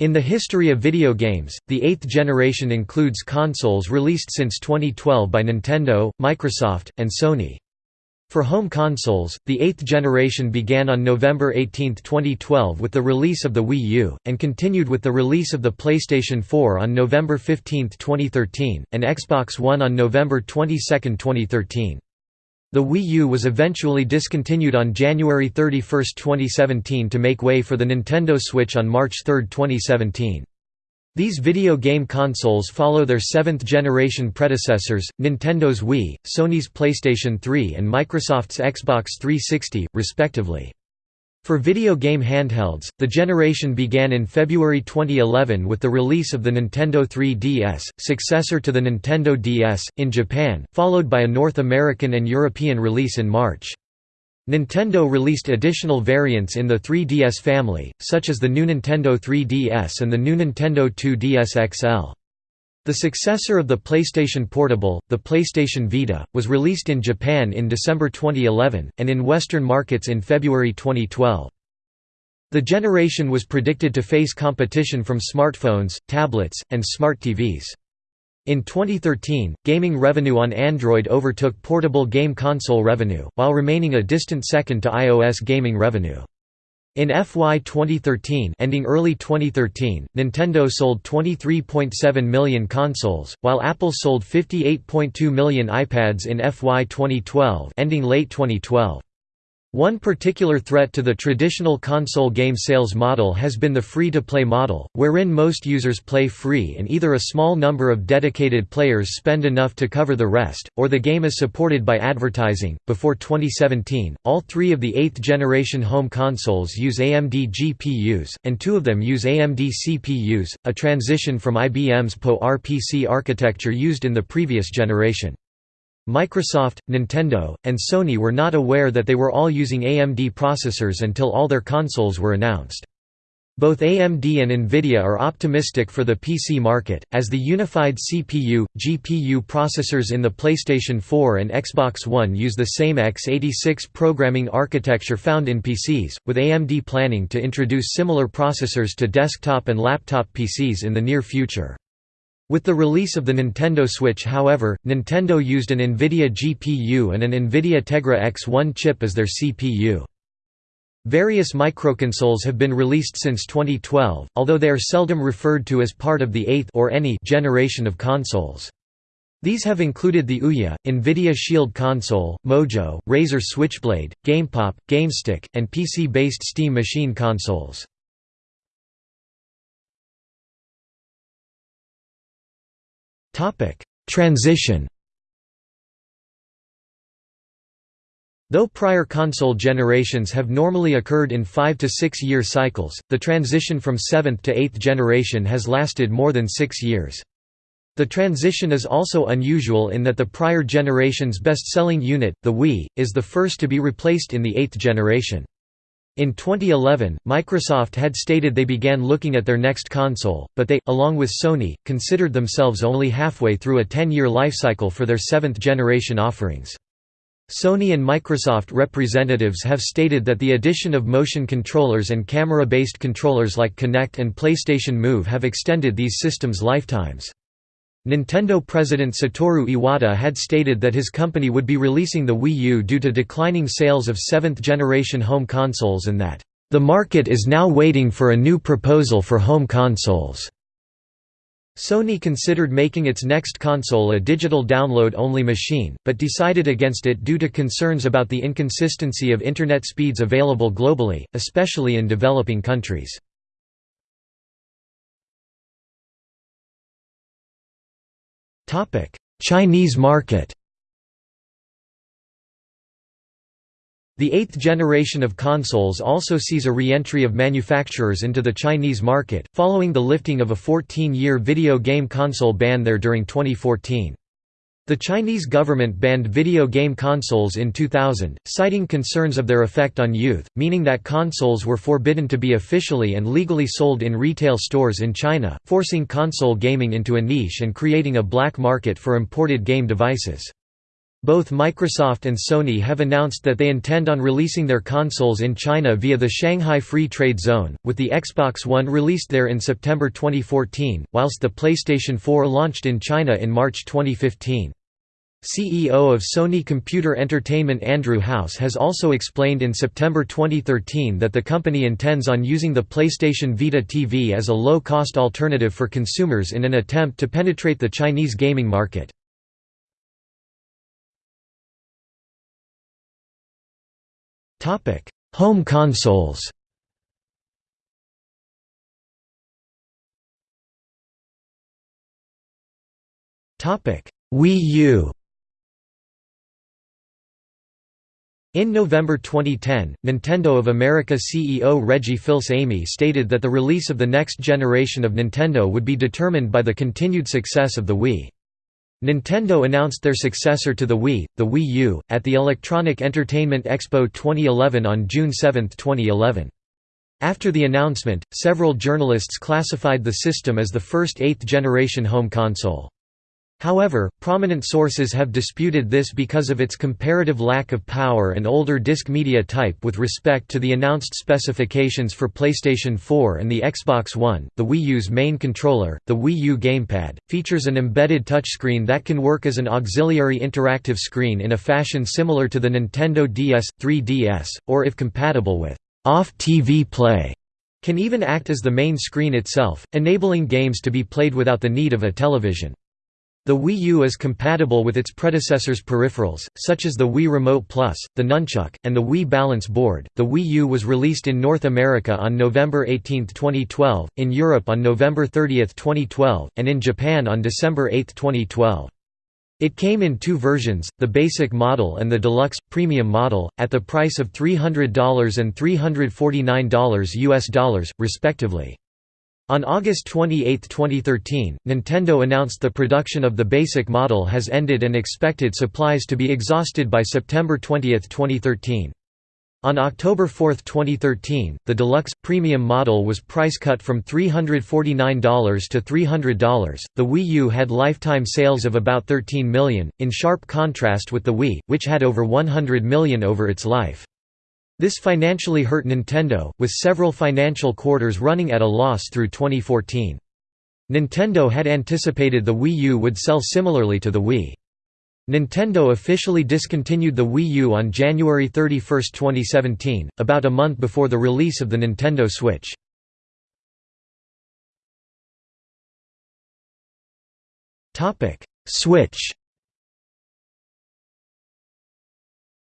In the history of video games, the eighth generation includes consoles released since 2012 by Nintendo, Microsoft, and Sony. For home consoles, the eighth generation began on November 18, 2012 with the release of the Wii U, and continued with the release of the PlayStation 4 on November 15, 2013, and Xbox One on November 22, 2013. The Wii U was eventually discontinued on January 31, 2017 to make way for the Nintendo Switch on March 3, 2017. These video game consoles follow their seventh-generation predecessors, Nintendo's Wii, Sony's PlayStation 3 and Microsoft's Xbox 360, respectively. For video game handhelds, the generation began in February 2011 with the release of the Nintendo 3DS, successor to the Nintendo DS, in Japan, followed by a North American and European release in March. Nintendo released additional variants in the 3DS family, such as the new Nintendo 3DS and the new Nintendo 2DS XL. The successor of the PlayStation Portable, the PlayStation Vita, was released in Japan in December 2011, and in Western markets in February 2012. The generation was predicted to face competition from smartphones, tablets, and smart TVs. In 2013, gaming revenue on Android overtook portable game console revenue, while remaining a distant second to iOS gaming revenue. In FY 2013 ending early 2013, Nintendo sold 23.7 million consoles, while Apple sold 58.2 million iPads in FY 2012 ending late 2012. One particular threat to the traditional console game sales model has been the free-to-play model, wherein most users play free and either a small number of dedicated players spend enough to cover the rest, or the game is supported by advertising. Before 2017, all three of the 8th generation home consoles use AMD GPUs, and two of them use AMD CPUs, a transition from IBM's PowerPC architecture used in the previous generation. Microsoft, Nintendo, and Sony were not aware that they were all using AMD processors until all their consoles were announced. Both AMD and Nvidia are optimistic for the PC market, as the unified CPU, GPU processors in the PlayStation 4 and Xbox One use the same x86 programming architecture found in PCs, with AMD planning to introduce similar processors to desktop and laptop PCs in the near future. With the release of the Nintendo Switch however, Nintendo used an NVIDIA GPU and an NVIDIA Tegra X1 chip as their CPU. Various microconsoles have been released since 2012, although they are seldom referred to as part of the eighth or any generation of consoles. These have included the Ouya, NVIDIA Shield console, Mojo, Razer Switchblade, GamePop, GameStick, and PC-based Steam Machine consoles. Topic: Transition. Though prior console generations have normally occurred in 5 to 6 year cycles, the transition from 7th to 8th generation has lasted more than 6 years. The transition is also unusual in that the prior generation's best-selling unit, the Wii, is the first to be replaced in the 8th generation. In 2011, Microsoft had stated they began looking at their next console, but they, along with Sony, considered themselves only halfway through a 10-year lifecycle for their seventh-generation offerings. Sony and Microsoft representatives have stated that the addition of motion controllers and camera-based controllers like Kinect and PlayStation Move have extended these systems' lifetimes. Nintendo president Satoru Iwata had stated that his company would be releasing the Wii U due to declining sales of seventh-generation home consoles and that, "...the market is now waiting for a new proposal for home consoles." Sony considered making its next console a digital download-only machine, but decided against it due to concerns about the inconsistency of Internet speeds available globally, especially in developing countries. Chinese market The eighth generation of consoles also sees a re-entry of manufacturers into the Chinese market, following the lifting of a 14-year video game console ban there during 2014. The Chinese government banned video game consoles in 2000, citing concerns of their effect on youth, meaning that consoles were forbidden to be officially and legally sold in retail stores in China, forcing console gaming into a niche and creating a black market for imported game devices. Both Microsoft and Sony have announced that they intend on releasing their consoles in China via the Shanghai Free Trade Zone, with the Xbox One released there in September 2014, whilst the PlayStation 4 launched in China in March 2015. CEO of Sony Computer Entertainment Andrew House has also explained in September 2013 that the company intends on using the PlayStation Vita TV as a low-cost alternative for consumers in an attempt to penetrate the Chinese gaming market. Home consoles. Topic: Wii U. In November 2010, Nintendo of America CEO Reggie Fils-Aimé stated that the release of the next generation of Nintendo would be determined by the continued success of the Wii. Nintendo announced their successor to the Wii, the Wii U, at the Electronic Entertainment Expo 2011 on June 7, 2011. After the announcement, several journalists classified the system as the first eighth-generation home console. However, prominent sources have disputed this because of its comparative lack of power and older disk media type with respect to the announced specifications for PlayStation 4 and the Xbox One. The Wii U's main controller, the Wii U gamepad, features an embedded touchscreen that can work as an auxiliary interactive screen in a fashion similar to the Nintendo DS, 3DS, or if compatible with off-TV play, can even act as the main screen itself, enabling games to be played without the need of a television. The Wii U is compatible with its predecessor's peripherals, such as the Wii Remote Plus, the Nunchuk, and the Wii Balance Board. The Wii U was released in North America on November 18, 2012, in Europe on November 30, 2012, and in Japan on December 8, 2012. It came in two versions, the basic model and the deluxe, premium model, at the price of $300 and $349 US dollars, respectively. On August 28, 2013, Nintendo announced the production of the basic model has ended and expected supplies to be exhausted by September 20, 2013. On October 4, 2013, the deluxe, premium model was price cut from $349 to $300. The Wii U had lifetime sales of about 13 million, in sharp contrast with the Wii, which had over 100 million over its life. This financially hurt Nintendo, with several financial quarters running at a loss through 2014. Nintendo had anticipated the Wii U would sell similarly to the Wii. Nintendo officially discontinued the Wii U on January 31, 2017, about a month before the release of the Nintendo Switch. Switch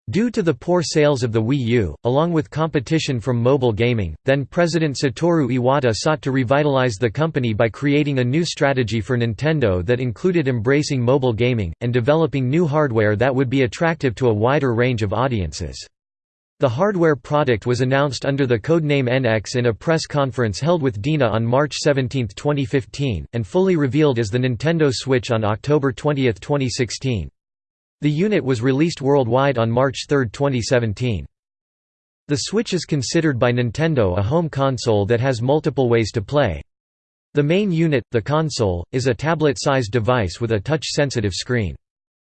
Due to the poor sales of the Wii U, along with competition from mobile gaming, then-President Satoru Iwata sought to revitalize the company by creating a new strategy for Nintendo that included embracing mobile gaming, and developing new hardware that would be attractive to a wider range of audiences. The hardware product was announced under the codename NX in a press conference held with DeNA on March 17, 2015, and fully revealed as the Nintendo Switch on October 20, 2016. The unit was released worldwide on March 3, 2017. The Switch is considered by Nintendo a home console that has multiple ways to play. The main unit, the console, is a tablet-sized device with a touch-sensitive screen.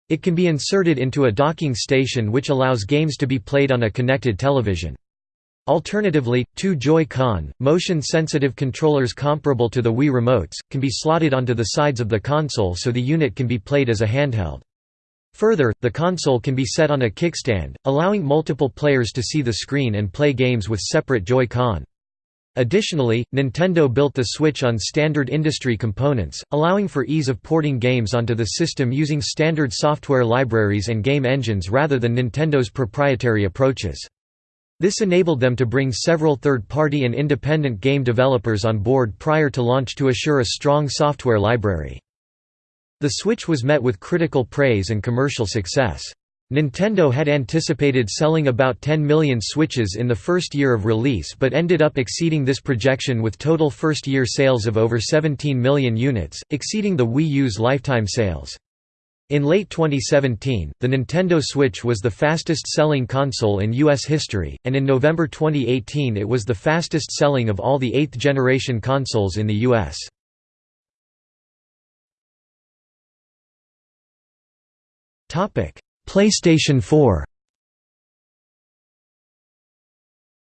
It can be inserted into a docking station which allows games to be played on a connected television. Alternatively, two Joy-Con, motion-sensitive controllers comparable to the Wii remotes, can be slotted onto the sides of the console so the unit can be played as a handheld. Further, the console can be set on a kickstand, allowing multiple players to see the screen and play games with separate Joy-Con. Additionally, Nintendo built the Switch on standard industry components, allowing for ease of porting games onto the system using standard software libraries and game engines rather than Nintendo's proprietary approaches. This enabled them to bring several third-party and independent game developers on board prior to launch to assure a strong software library. The Switch was met with critical praise and commercial success. Nintendo had anticipated selling about 10 million Switches in the first year of release but ended up exceeding this projection with total first-year sales of over 17 million units, exceeding the Wii U's lifetime sales. In late 2017, the Nintendo Switch was the fastest-selling console in U.S. history, and in November 2018 it was the fastest-selling of all the eighth-generation consoles in the U.S. PlayStation 4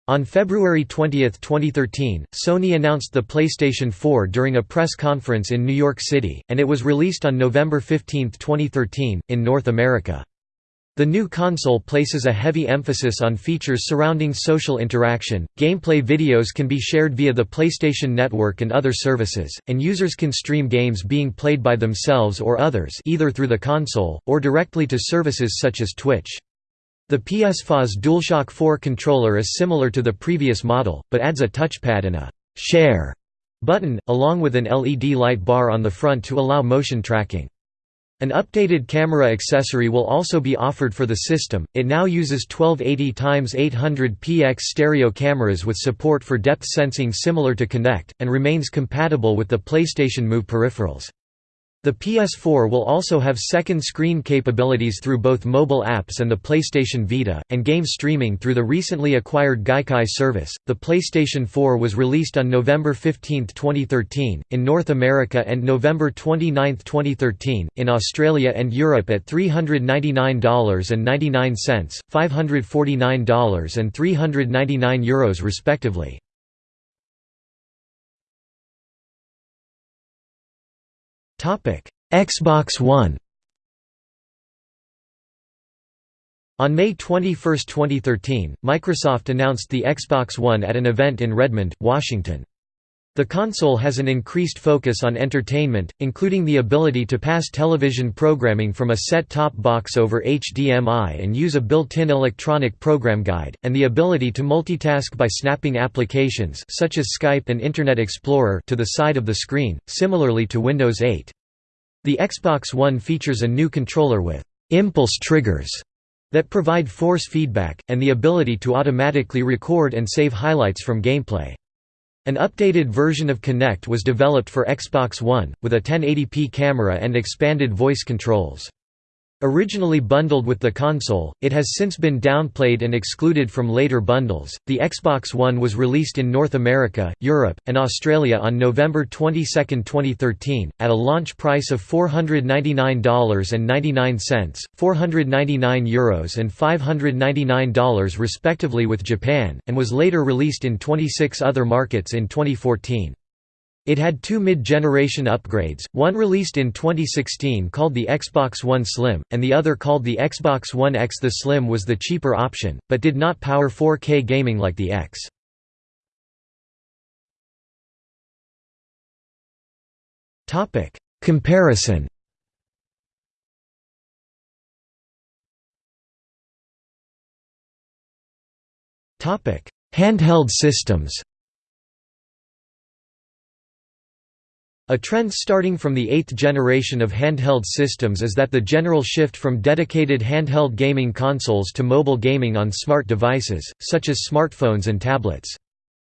On February 20, 2013, Sony announced the PlayStation 4 during a press conference in New York City, and it was released on November 15, 2013, in North America. The new console places a heavy emphasis on features surrounding social interaction, gameplay videos can be shared via the PlayStation Network and other services, and users can stream games being played by themselves or others either through the console, or directly to services such as Twitch. The PS4's DualShock 4 controller is similar to the previous model, but adds a touchpad and a «share» button, along with an LED light bar on the front to allow motion tracking. An updated camera accessory will also be offered for the system. It now uses 1280x800px stereo cameras with support for depth sensing similar to Kinect, and remains compatible with the PlayStation Move peripherals. The PS4 will also have second screen capabilities through both mobile apps and the PlayStation Vita, and game streaming through the recently acquired Gaikai service. The PlayStation 4 was released on November 15, 2013, in North America and November 29, 2013, in Australia and Europe at $399.99, $549 and €399 Euros respectively. Xbox One On May 21, 2013, Microsoft announced the Xbox One at an event in Redmond, Washington. The console has an increased focus on entertainment, including the ability to pass television programming from a set-top box over HDMI and use a built-in electronic program guide, and the ability to multitask by snapping applications such as Skype and Internet Explorer to the side of the screen, similarly to Windows 8. The Xbox One features a new controller with «impulse triggers» that provide force feedback, and the ability to automatically record and save highlights from gameplay. An updated version of Kinect was developed for Xbox One, with a 1080p camera and expanded voice controls. Originally bundled with the console, it has since been downplayed and excluded from later bundles. The Xbox One was released in North America, Europe, and Australia on November 22, 2013, at a launch price of $499.99, 499 euros and $599 respectively with Japan, and was later released in 26 other markets in 2014. It had two mid-generation upgrades, one released in 2016 called the Xbox One Slim, and the other called the Xbox One X. The Slim was the cheaper option, but did not power 4K gaming like the X. Comparison Handheld systems A trend starting from the eighth generation of handheld systems is that the general shift from dedicated handheld gaming consoles to mobile gaming on smart devices, such as smartphones and tablets.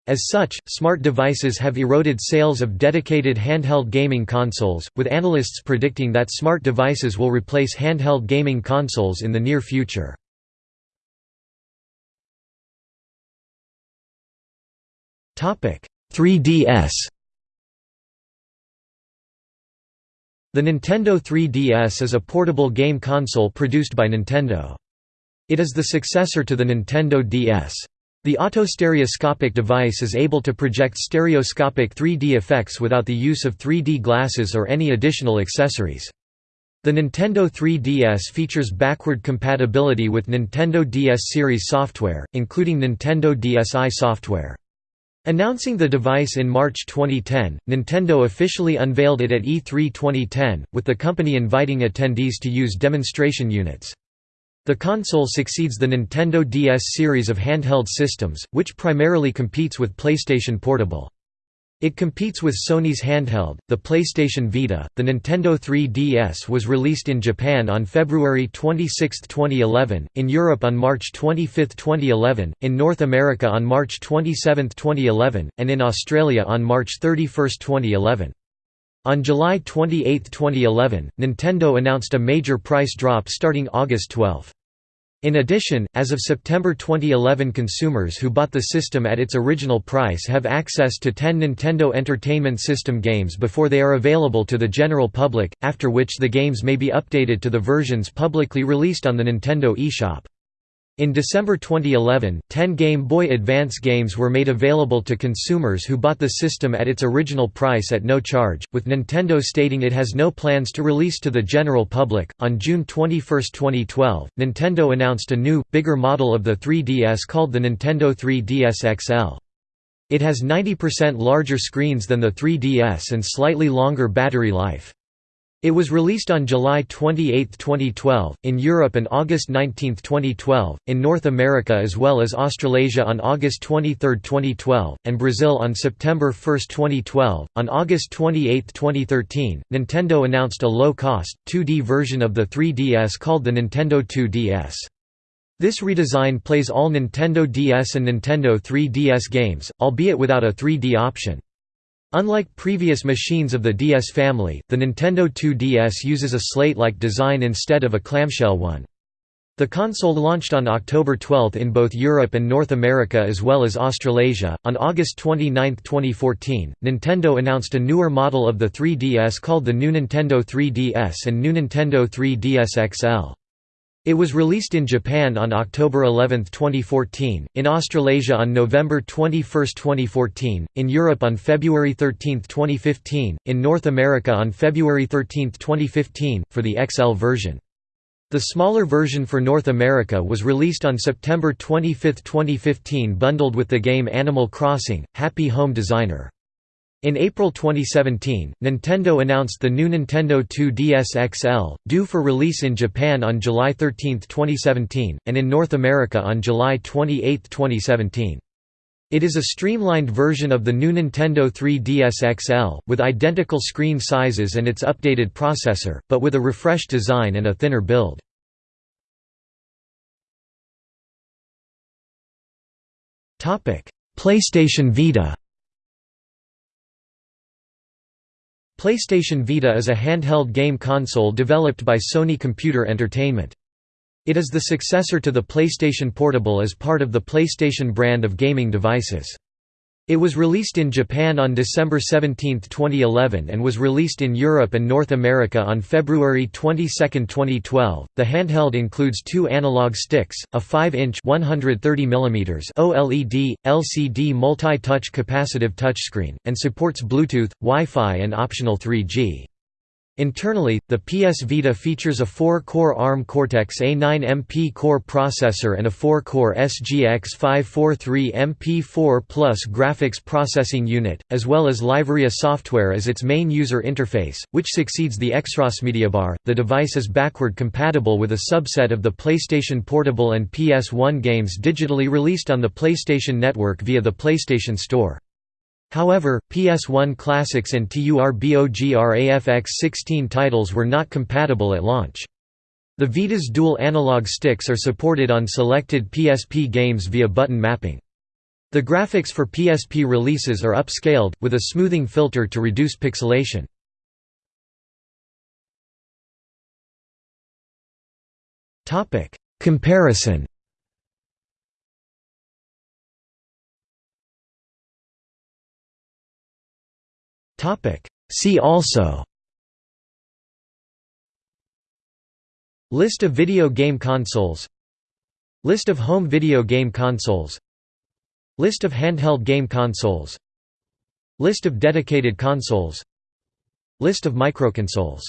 As such, smart devices have eroded sales of dedicated handheld gaming consoles, with analysts predicting that smart devices will replace handheld gaming consoles in the near future. Topic: 3DS The Nintendo 3DS is a portable game console produced by Nintendo. It is the successor to the Nintendo DS. The autostereoscopic device is able to project stereoscopic 3D effects without the use of 3D glasses or any additional accessories. The Nintendo 3DS features backward compatibility with Nintendo DS series software, including Nintendo DSi software. Announcing the device in March 2010, Nintendo officially unveiled it at E3 2010, with the company inviting attendees to use demonstration units. The console succeeds the Nintendo DS series of handheld systems, which primarily competes with PlayStation Portable. It competes with Sony's handheld, the PlayStation Vita. The Nintendo 3DS was released in Japan on February 26, 2011, in Europe on March 25, 2011, in North America on March 27, 2011, and in Australia on March 31, 2011. On July 28, 2011, Nintendo announced a major price drop starting August 12. In addition, as of September 2011 consumers who bought the system at its original price have access to 10 Nintendo Entertainment System games before they are available to the general public, after which the games may be updated to the versions publicly released on the Nintendo eShop. In December 2011, 10 Game Boy Advance games were made available to consumers who bought the system at its original price at no charge, with Nintendo stating it has no plans to release to the general public. On June 21, 2012, Nintendo announced a new, bigger model of the 3DS called the Nintendo 3DS XL. It has 90% larger screens than the 3DS and slightly longer battery life. It was released on July 28, 2012, in Europe and August 19, 2012, in North America as well as Australasia on August 23, 2012, and Brazil on September 1, 2012. On August 28, 2013, Nintendo announced a low-cost, 2D version of the 3DS called the Nintendo 2DS. This redesign plays all Nintendo DS and Nintendo 3DS games, albeit without a 3D option. Unlike previous machines of the DS family, the Nintendo 2DS uses a slate-like design instead of a clamshell one. The console launched on October 12 in both Europe and North America as well as Australasia. On August 29, 2014, Nintendo announced a newer model of the 3DS called the new Nintendo 3DS and new Nintendo 3DS XL. It was released in Japan on October 11, 2014, in Australasia on November 21, 2014, in Europe on February 13, 2015, in North America on February 13, 2015, for the XL version. The smaller version for North America was released on September 25, 2015 bundled with the game Animal Crossing, Happy Home Designer. In April 2017, Nintendo announced the new Nintendo 2DS XL, due for release in Japan on July 13, 2017, and in North America on July 28, 2017. It is a streamlined version of the new Nintendo 3DS XL, with identical screen sizes and its updated processor, but with a refreshed design and a thinner build. PlayStation Vita PlayStation Vita is a handheld game console developed by Sony Computer Entertainment. It is the successor to the PlayStation Portable as part of the PlayStation brand of gaming devices. It was released in Japan on December 17, 2011 and was released in Europe and North America on February 22, 2012. The handheld includes two analog sticks, a 5-inch (130 mm) OLED LCD multi-touch capacitive touchscreen, and supports Bluetooth, Wi-Fi and optional 3G. Internally, the PS Vita features a 4-core ARM Cortex-A9 MP core processor and a 4-core SGX 543 MP4 Plus graphics processing unit, as well as LiveArea software as its main user interface, which succeeds the XrossMediaBar. The device is backward compatible with a subset of the PlayStation Portable and PS1 games digitally released on the PlayStation Network via the PlayStation Store. However, PS1 Classics and TURBOGRAFX-16 titles were not compatible at launch. The Vita's dual analog sticks are supported on selected PSP games via button mapping. The graphics for PSP releases are upscaled, with a smoothing filter to reduce pixelation. Comparison See also. List of video game consoles. List of home video game consoles. List of handheld game consoles. List of dedicated consoles. List of microconsoles